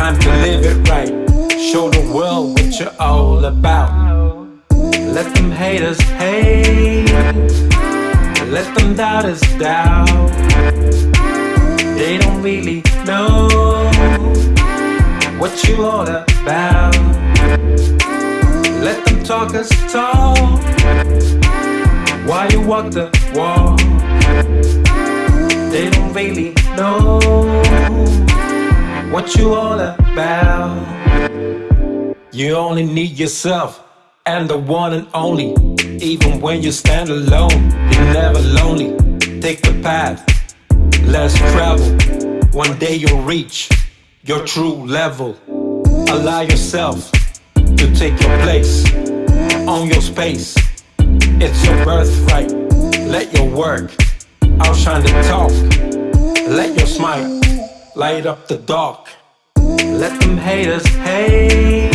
time to live it right. Show the world what you're all about. Let them haters hate, let them doubters doubt. They don't really know what you all about. Let them talkers talk while you walk the walk. They don't really know what you all about. You only need yourself and the one and only. Even when you stand alone, you're never lonely. Take the path, let's travel. One day you'll reach your true level. Allow yourself to take your place, own your space. It's your birthright. Let your work outshine the talk. Let your smile light up the dark. Let them haters hate.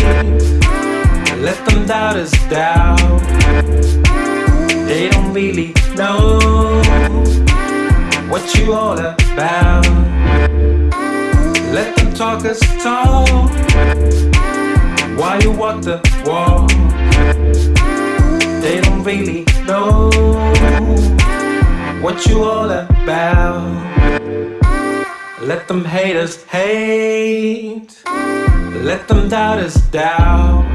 Let them doubters doubt. They don't really know what you all about. Let them talk talkers talk while you walk the walk. They don't really know what you all about. Let them haters hate. Let them doubters doubt.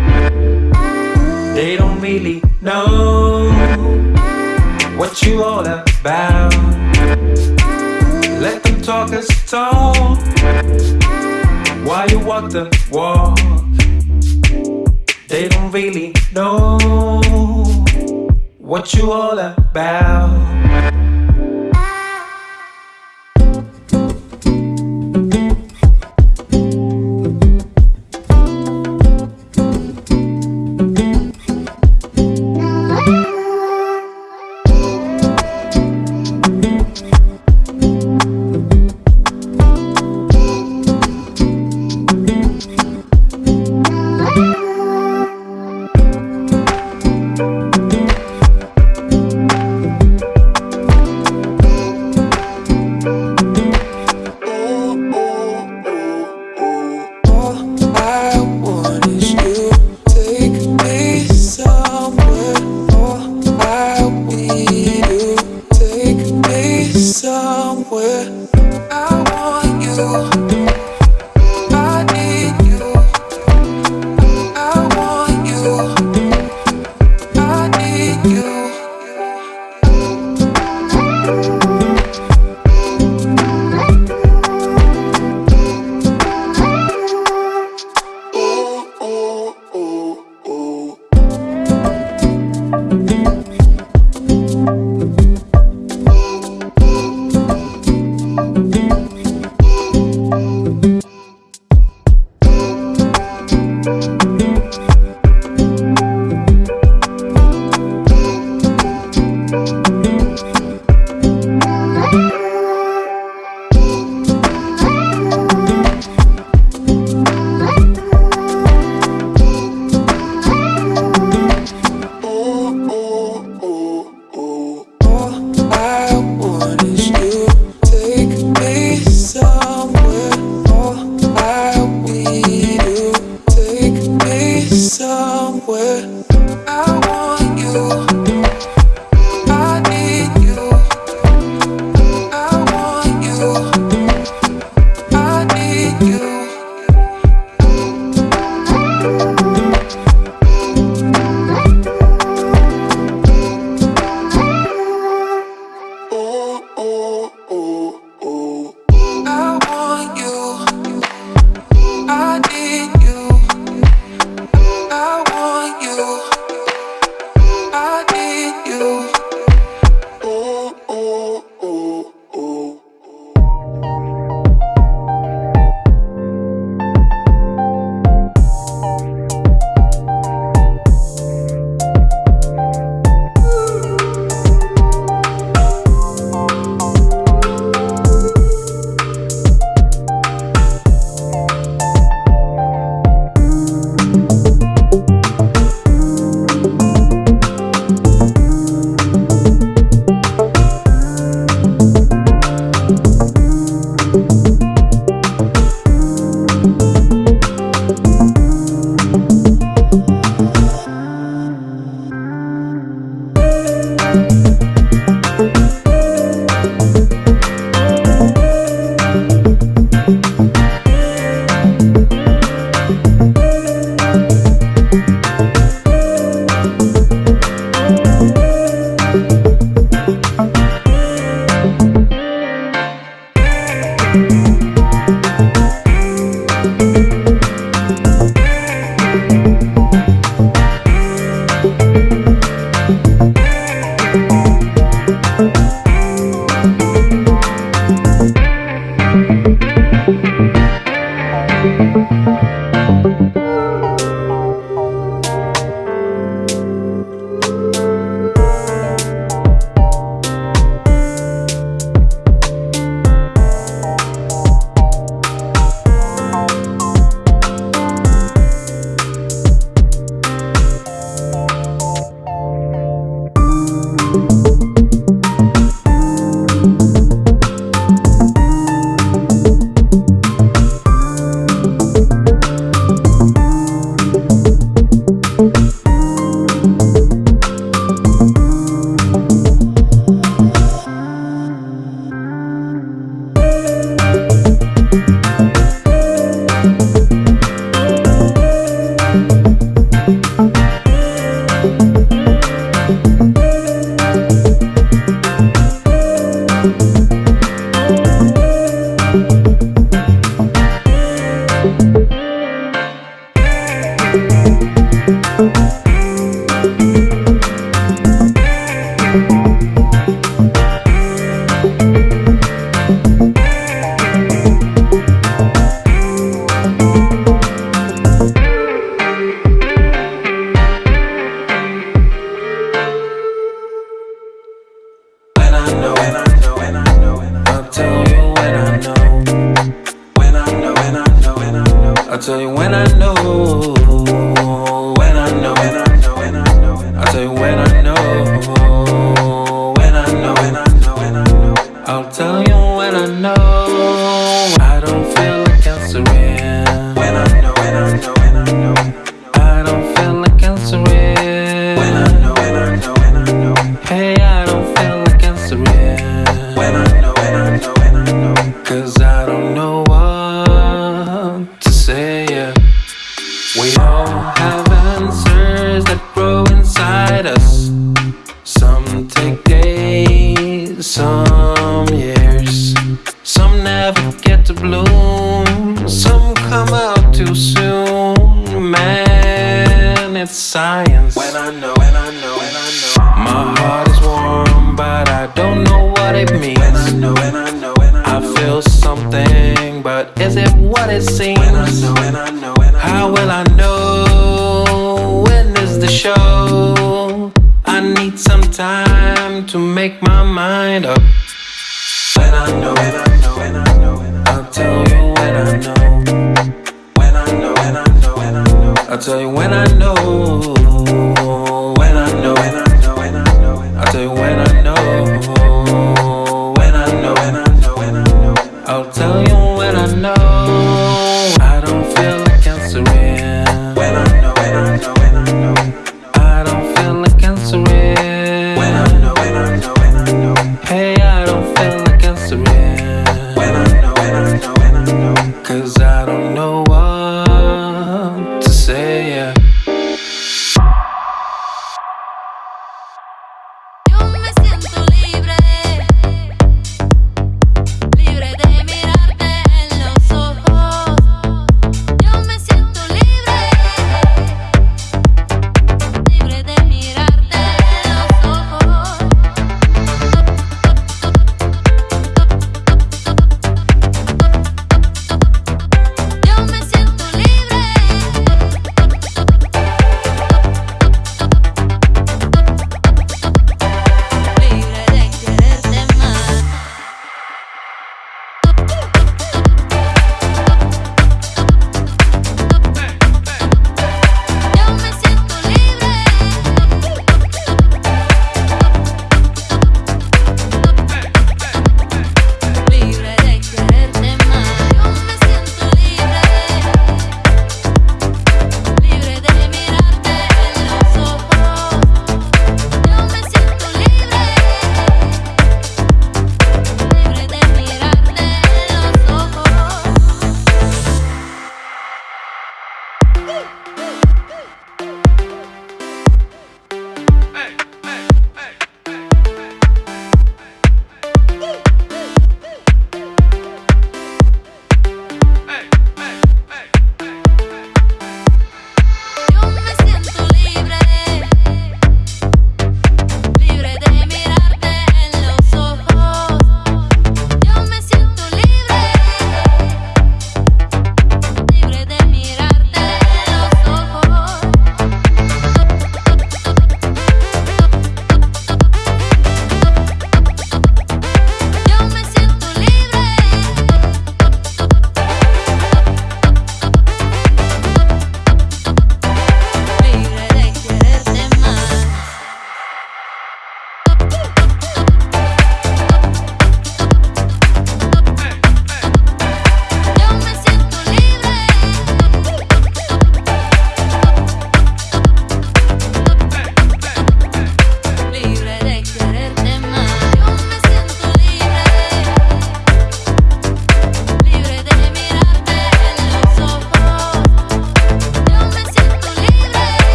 They don't really know what you all about. Let them talkers talk while you walk the walk. They don't really know what you all about.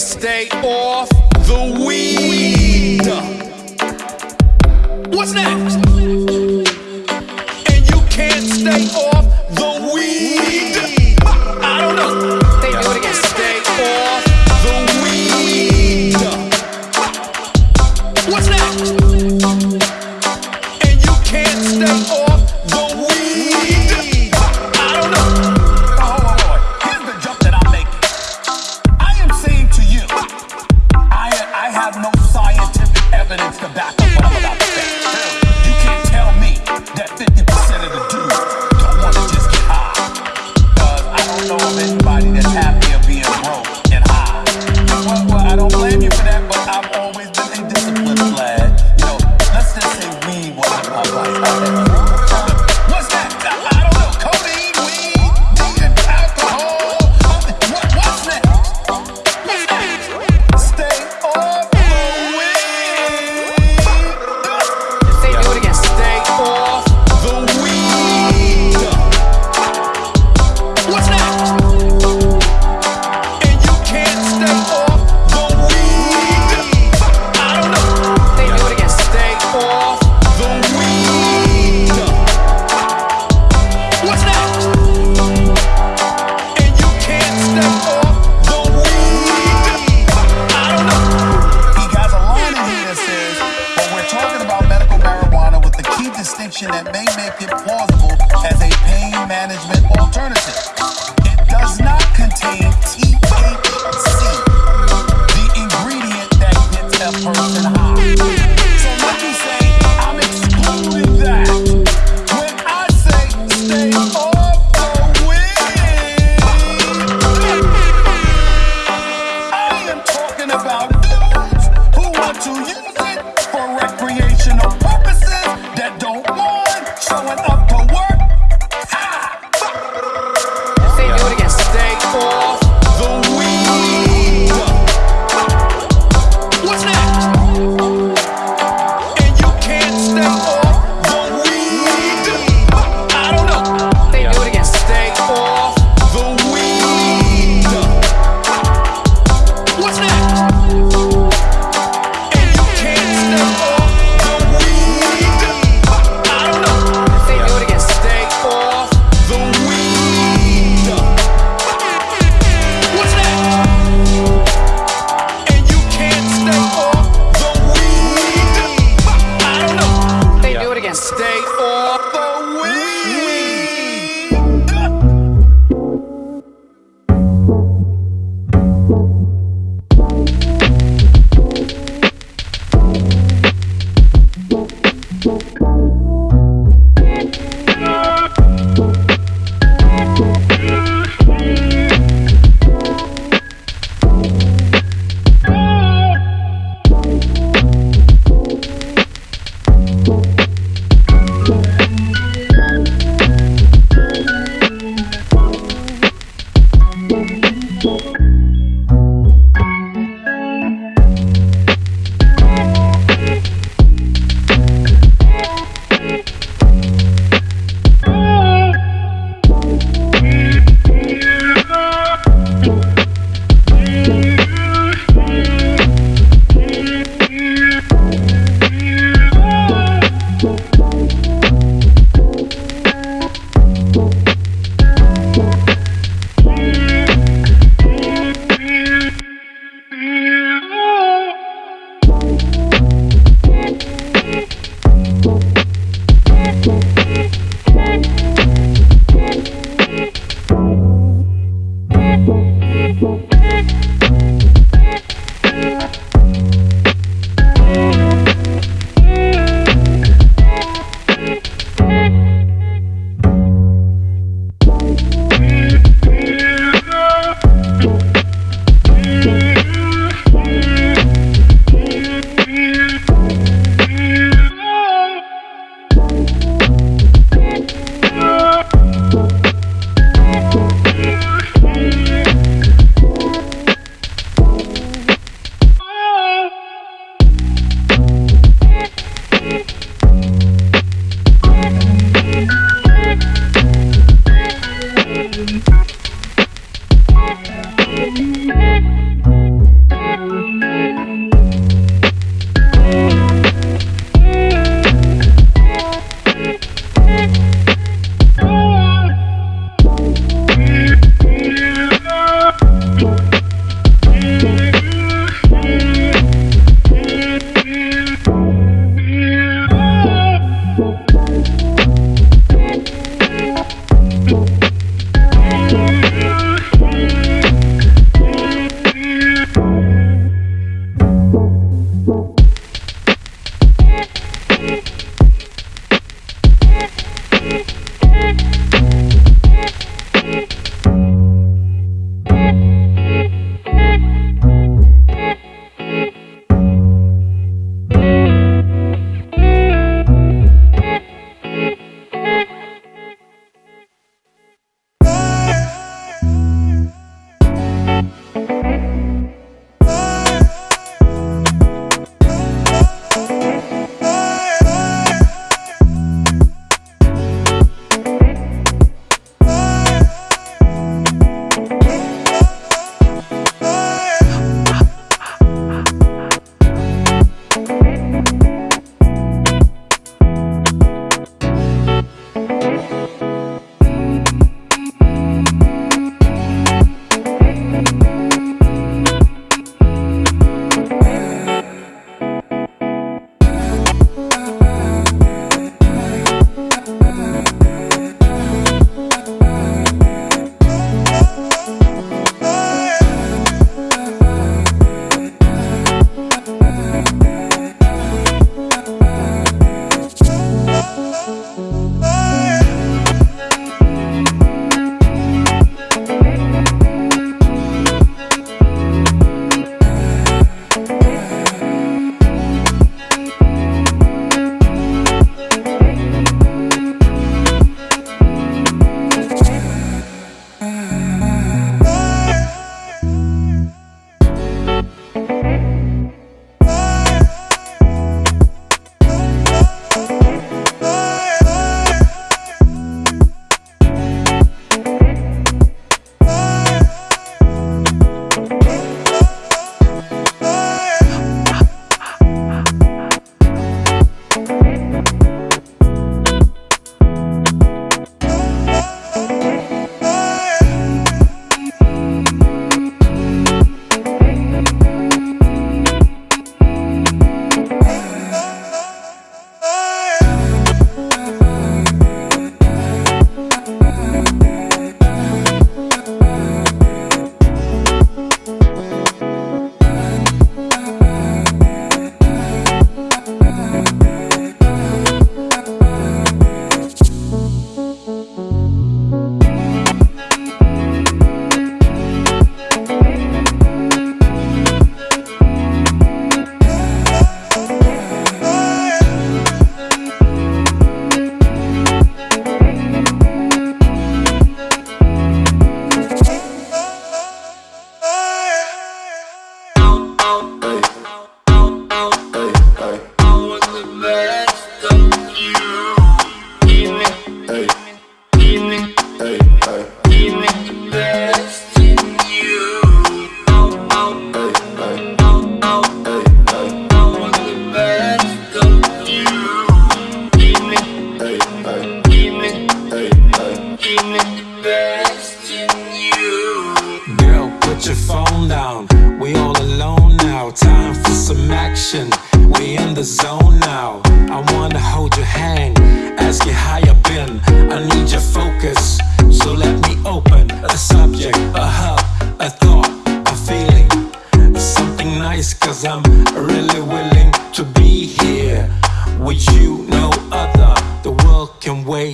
Stay off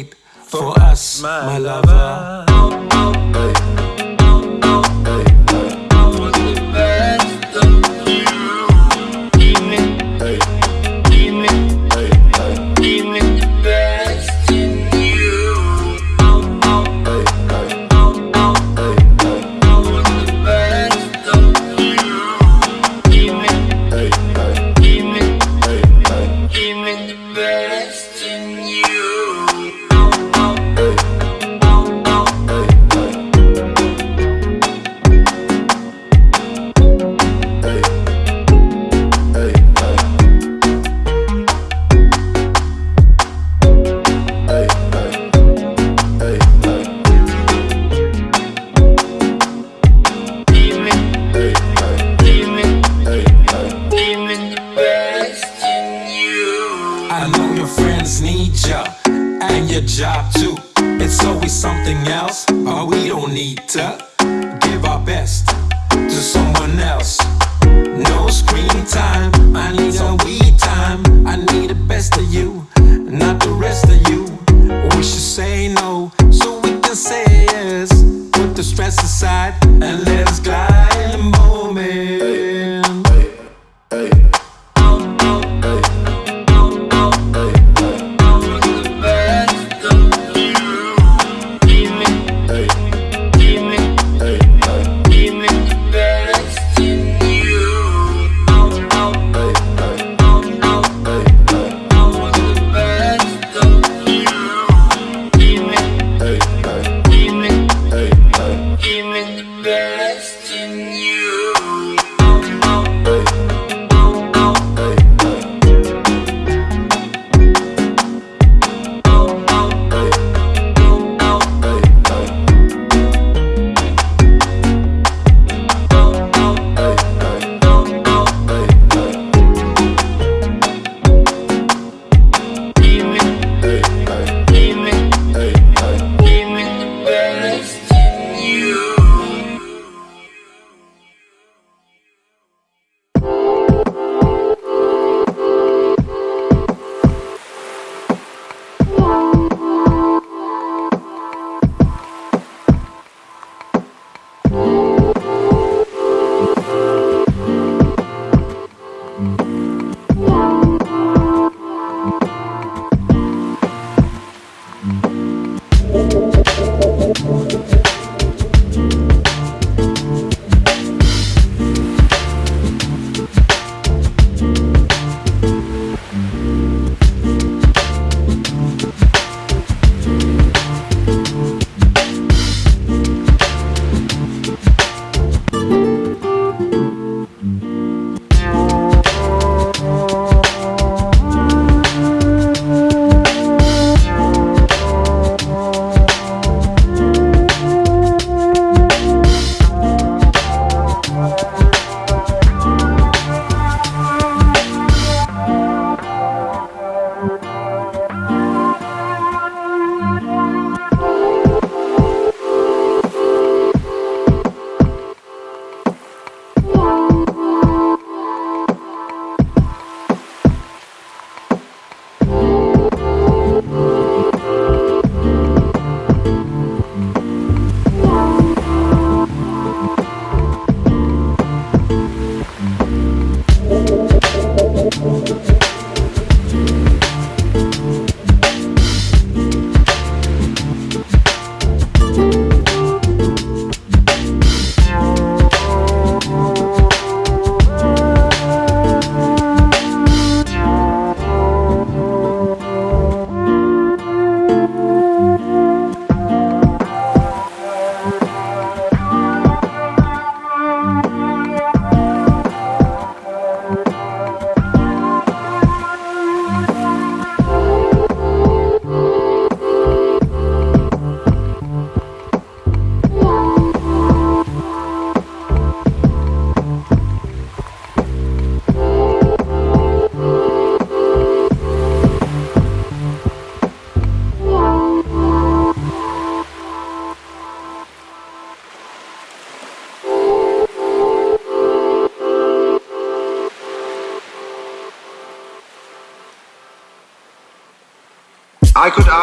for us, my lover.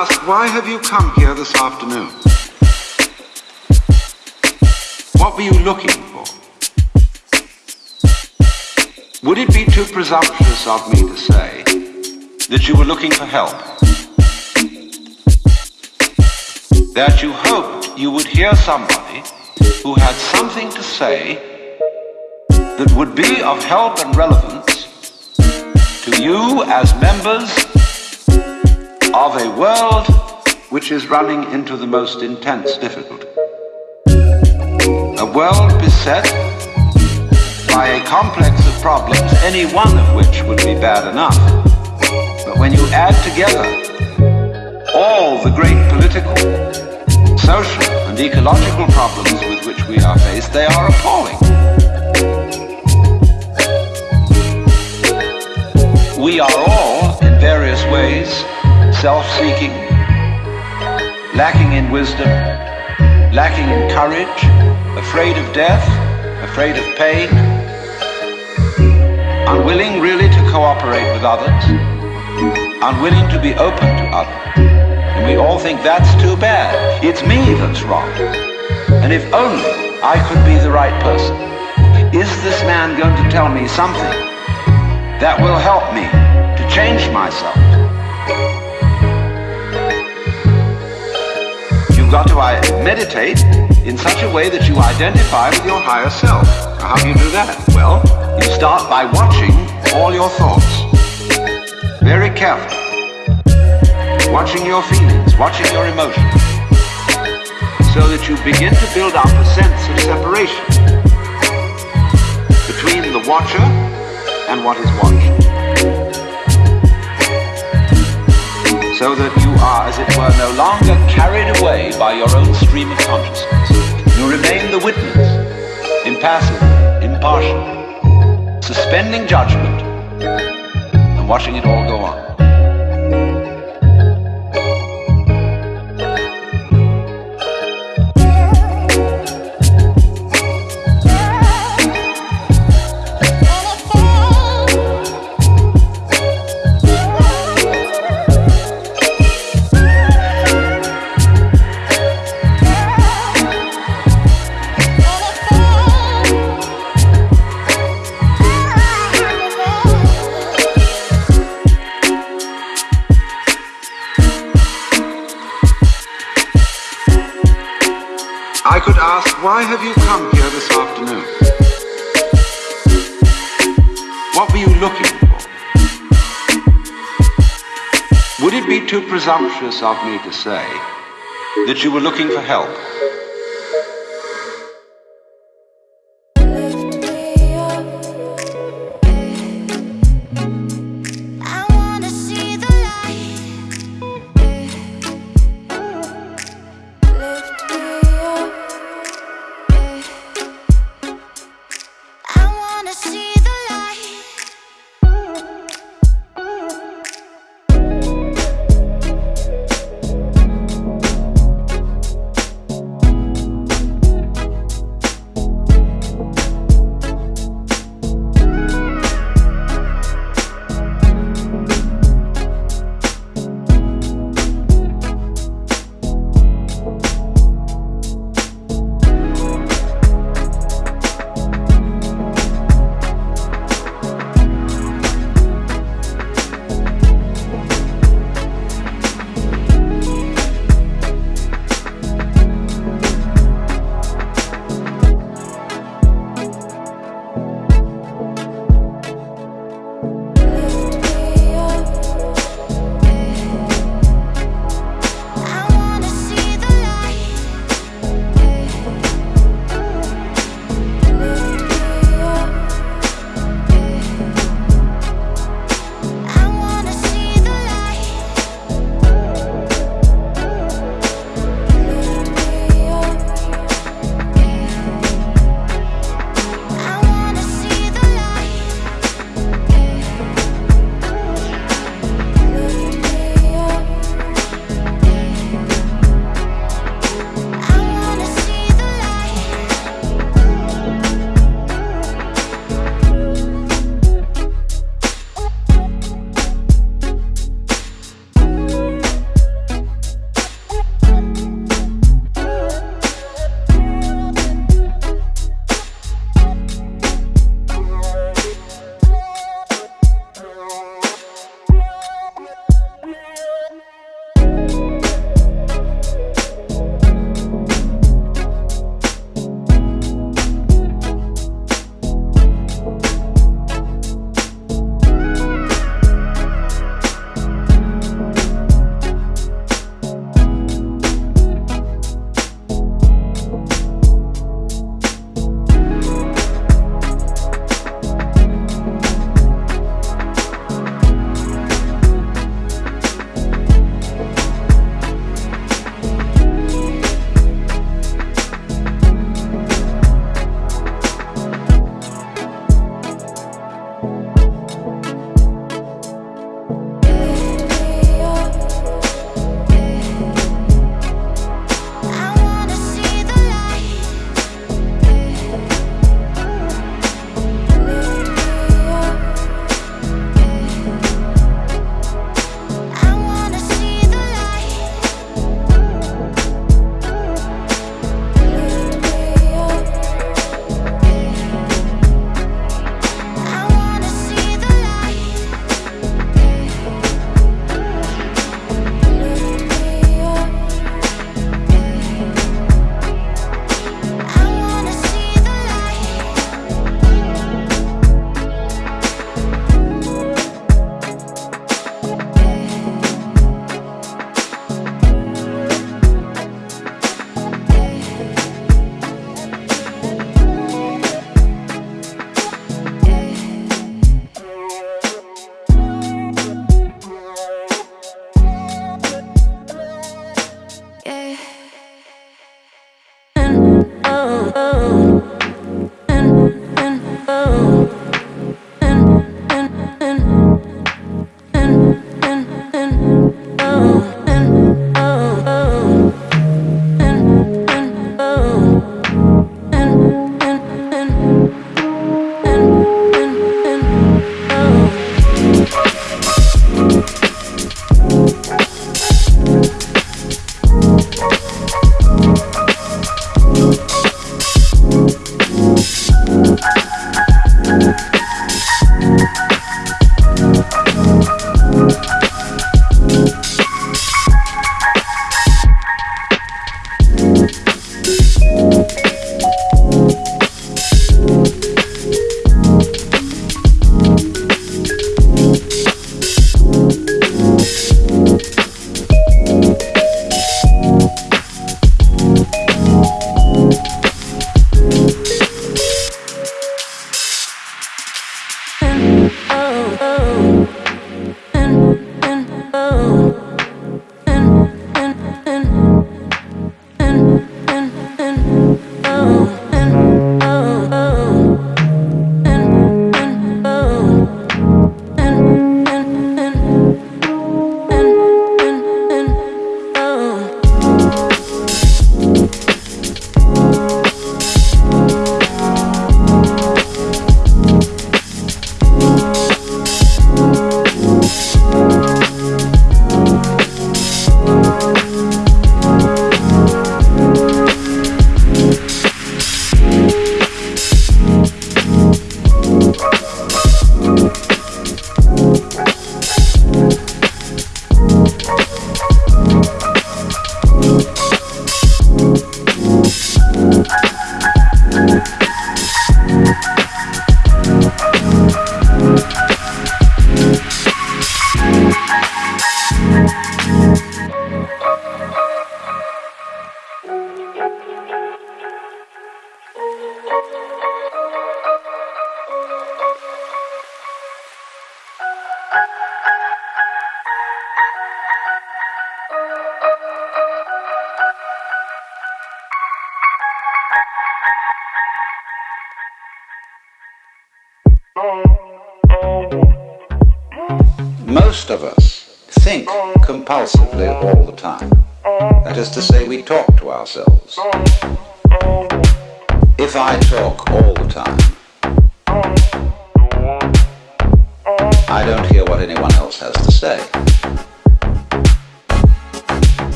Ask, why have you come here this afternoon? What were you looking for? Would it be too presumptuous of me to say that you were looking for help? That you hoped you would hear somebody who had something to say that would be of help and relevance to you as members of a world which is running into the most intense difficulty. A world beset by a complex of problems, any one of which would be bad enough. But when you add together all the great political, social, and ecological problems with which we are faced, they are appalling. We are all, in various ways, self-seeking, lacking in wisdom, lacking in courage, afraid of death, afraid of pain, unwilling really to cooperate with others, unwilling to be open to others. And we all think that's too bad. It's me that's wrong. And if only I could be the right person. Is this man going to tell me something that will help me to change myself? You've got to meditate in such a way that you identify with your higher self. How do you do that? Well, you start by watching all your thoughts. Very carefully. Watching your feelings, watching your emotions. So that you begin to build up a sense of separation between the watcher and what is watched. So that you are, as it were, no longer carried away by your own stream of consciousness. You remain the witness, impassive, impartial, suspending judgment and watching it all go on. Why have you come here this afternoon? What were you looking for? Would it be too presumptuous of me to say that you were looking for help?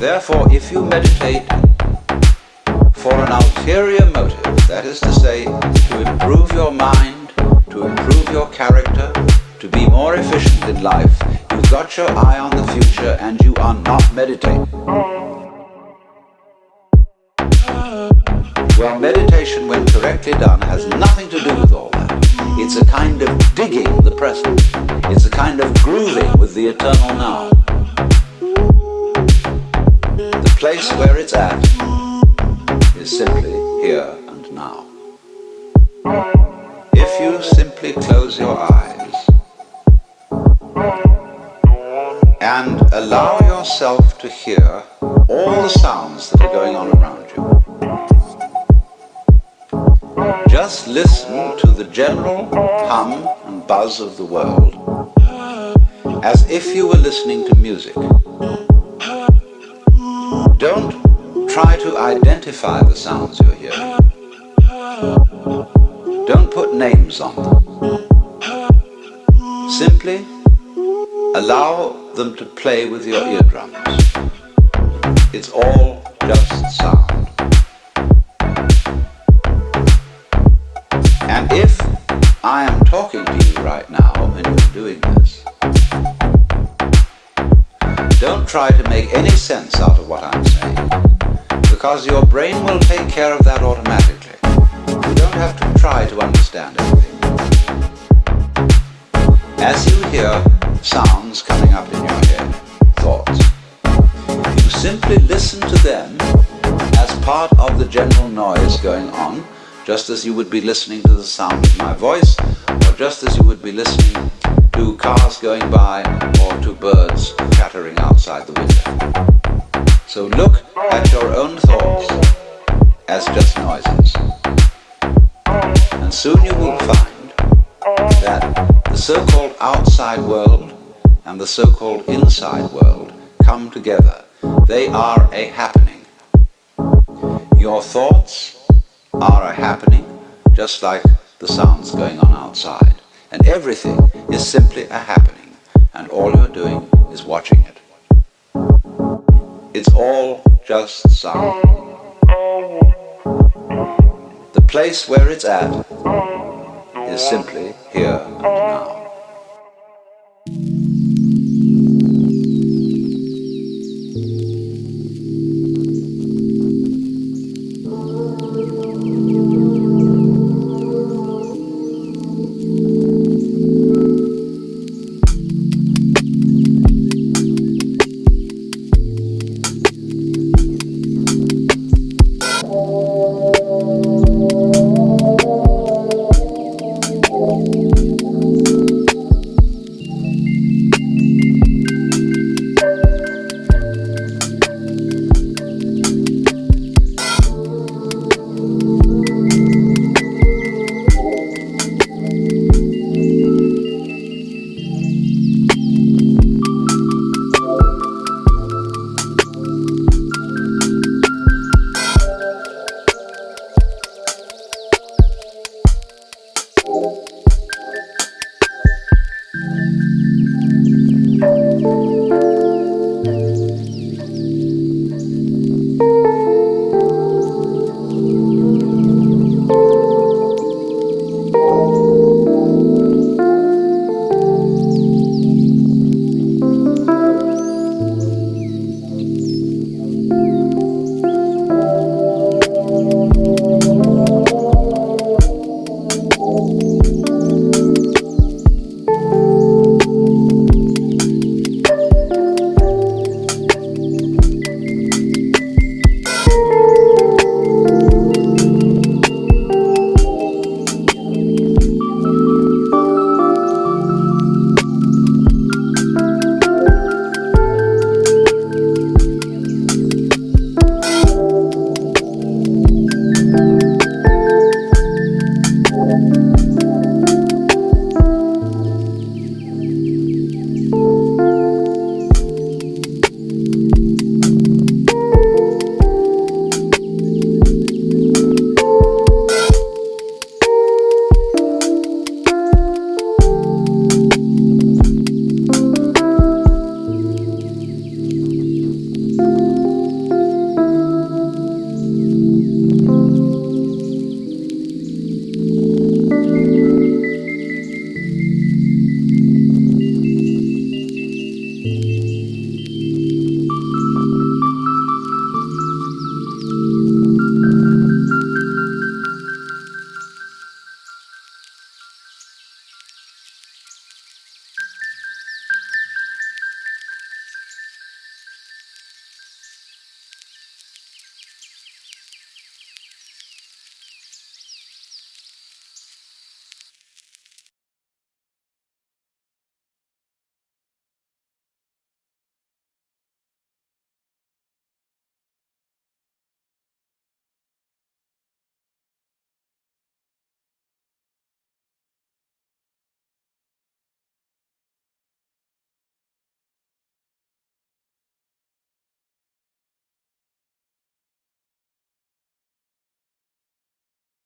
Therefore, if you meditate for an ulterior motive, that is to say, to improve your mind, to improve your character, to be more efficient in life, you've got your eye on the future and you are not meditating. Well, meditation, when correctly done, has nothing to do with all that. It's a kind of digging the present. It's a kind of grooving with the eternal now. Place where it's at is simply here and now. If you simply close your eyes and allow yourself to hear all the sounds that are going on around you, just listen to the general hum and buzz of the world as if you were listening to music. Don't try to identify the sounds you're hearing. Don't put names on them. Simply allow them to play with your eardrums. It's all just sound. And if I am talking to you right now and you're doing this, don't try to make any sense out of what I'm because your brain will take care of that automatically. You don't have to try to understand everything. As you hear sounds coming up in your head, thoughts, you simply listen to them as part of the general noise going on just as you would be listening to the sound of my voice, or just as you would be listening to cars going by, or to birds chattering outside the window. So look at your own thoughts as just noises. And soon you will find that the so-called outside world and the so-called inside world come together. They are a happening. Your thoughts are a happening, just like the sounds going on outside. And everything is simply a happening, and all you're doing is watching it. It's all just sound. The place where it's at is simply here and now.